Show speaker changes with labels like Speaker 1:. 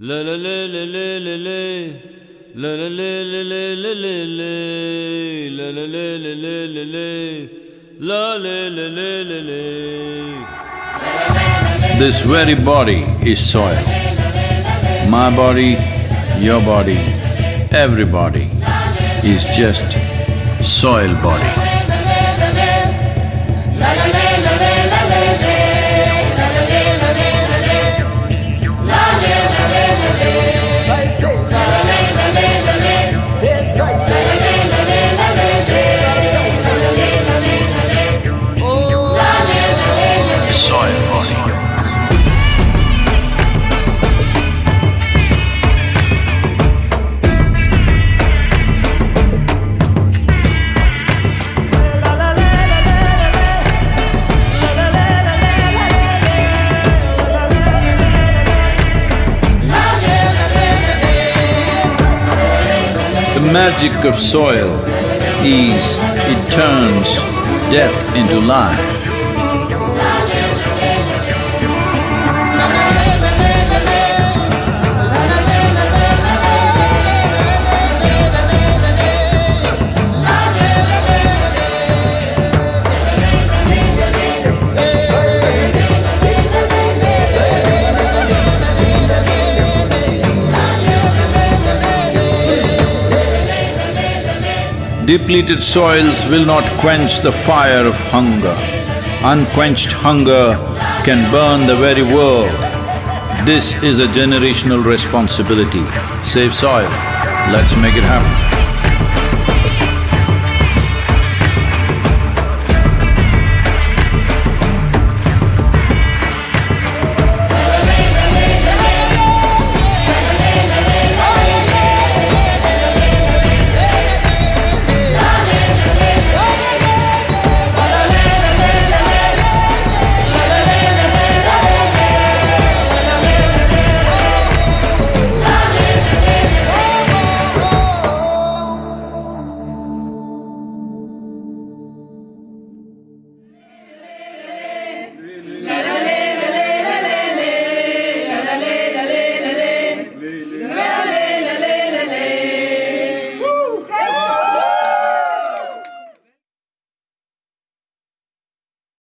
Speaker 1: La la la la la la la La la la la la la la la La la la la la la la La la la la la la
Speaker 2: This very body is soil. My body, your body, everybody is just soil body. Magic of soil is it turns death into life. Depleted soils will not quench the fire of hunger. Unquenched hunger can burn the very world. This is a generational responsibility. Save soil, let's make it happen.